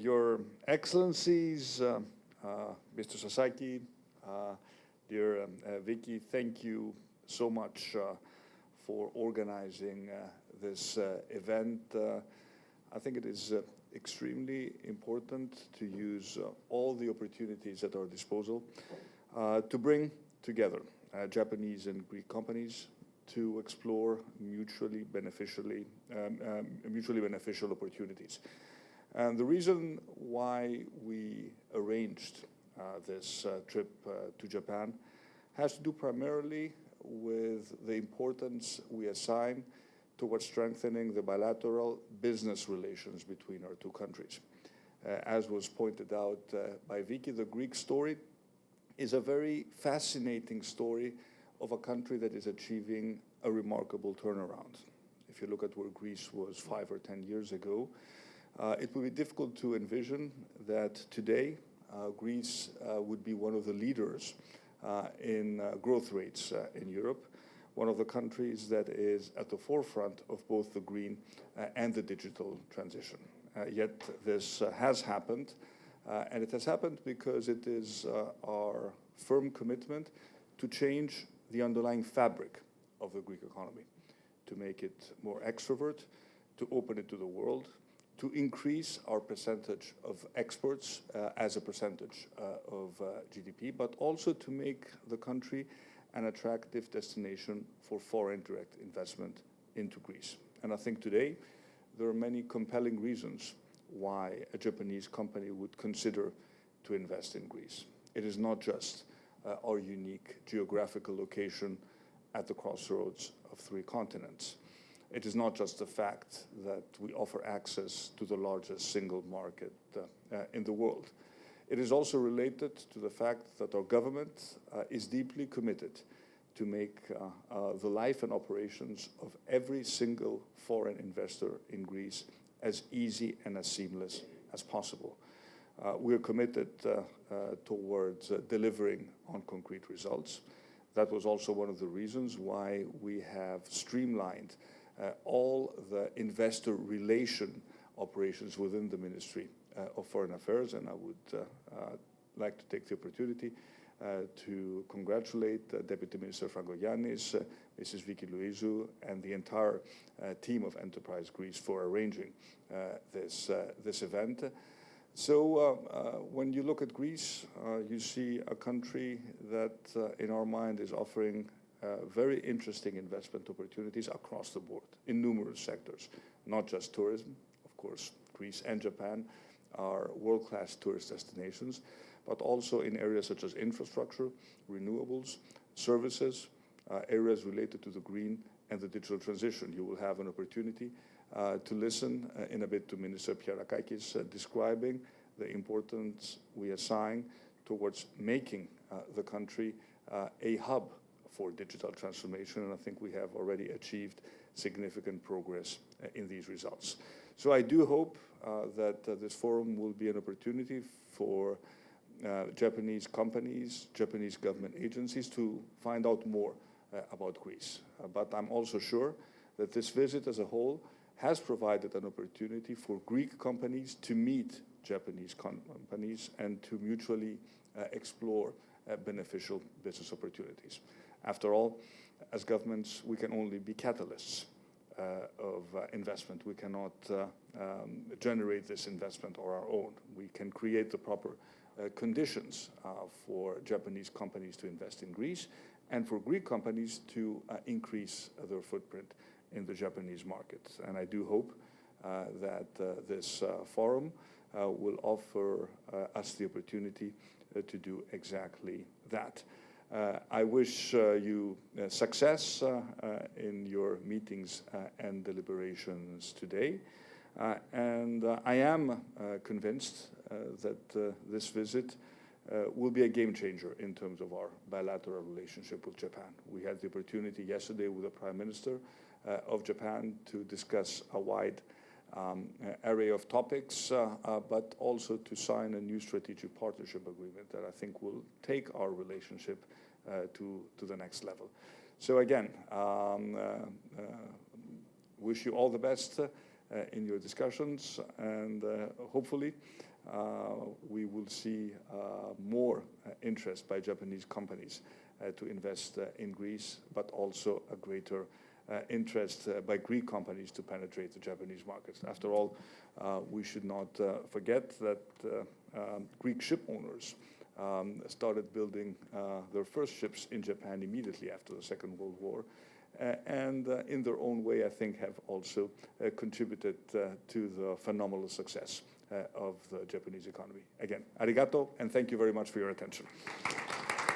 Your Excellencies, uh, uh, Mr. Sasaki, uh, dear um, Vicky, thank you so much for organizing this event. I think it is extremely important to use all the opportunities at our disposal to bring together Japanese and Greek companies to explore mutually beneficial um, um, mutually beneficial opportunities. And the reason why we arranged uh, this uh, trip uh, to Japan has to do primarily with the importance we assign towards strengthening the bilateral business relations between our two countries. As was pointed out by Vicky, the Greek story is a very fascinating story of a country that is achieving a remarkable turnaround. If you look at where Greece was five or 10 years ago, Uh, it would be difficult to envision that today uh, Greece uh, would be one of the leaders in growth rates in Europe, one of the countries that is at the forefront of both the green and the digital transition. Yet this has happened, and it has happened because it is our firm commitment to change the underlying fabric of the Greek economy, to make it more extrovert, to open it to the world, to increase our percentage of exports uh, as a percentage uh, of uh, GDP, but also to make the country an attractive destination for foreign direct investment into Greece. And I think today there are many compelling reasons why a Japanese company would consider to invest in Greece. It is not just our unique geographical location at the crossroads of three continents. It is not just the fact that we offer access to the largest single market uh, uh, in the world. It is also related to the fact that our government uh, is deeply committed to make the life and operations of every single foreign investor in Greece as easy and as seamless as possible. We are committed towards delivering on concrete results. That was also one of the reasons why we have streamlined Uh, all the investor relation operations within the Ministry uh, of Foreign Affairs. And I would uh, like to take the opportunity to congratulate Deputy Minister Franco Fragogiannis, Mrs. Vicky Loizou, and the entire team of Enterprise Greece for arranging this event. So when you look at Greece, you see a country that, in our mind, is offering Uh, very interesting investment opportunities across the board in numerous sectors, not just tourism. Of course, Greece and Japan are world-class tourist destinations, but also in areas such as infrastructure, renewables, services, uh, areas related to the green and the digital transition. You will have an opportunity uh, to listen in a bit to Minister Pierrakakis describing the importance we assign towards making the country a hub for digital transformation. And I think we have already achieved significant progress uh, in these results. So I do hope uh, that uh, this forum will be an opportunity for Japanese companies, Japanese government agencies to find out more about Greece. But I'm also sure that this visit as a whole has provided an opportunity for Greek companies to meet Japanese companies and to mutually explore Uh, beneficial business opportunities. After all, as governments, we can only be catalysts uh, of uh, investment. We cannot um, generate this investment on our own. We can create the proper conditions for Japanese companies to invest in Greece and for Greek companies to increase their footprint in the Japanese market. And I do hope that this forum Uh, will offer uh, us the opportunity uh, to do exactly that. I wish you success in your meetings and deliberations today. And I am convinced that this visit will be a game changer in terms of our bilateral relationship with Japan. We had the opportunity yesterday with the Prime Minister of Japan to discuss a wide Um, array of topics, uh, uh, but also to sign a new strategic partnership agreement that I think will take our relationship uh, to the next level. So again, um, wish you all the best in your discussions, and hopefully we will see more interest by Japanese companies to invest in Greece, but also a greater interest by Greek companies to penetrate the Japanese markets. After all, we should not forget that um, Greek ship owners um, started building uh, their first ships in Japan immediately after the Second World War. Uh, and uh, in their own way, I think, have also uh, contributed uh, to the phenomenal success uh, of the Japanese economy. Again, arigato, and thank you very much for your attention.